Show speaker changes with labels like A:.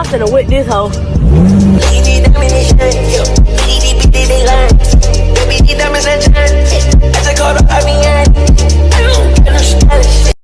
A: I'm finna whip this hoe.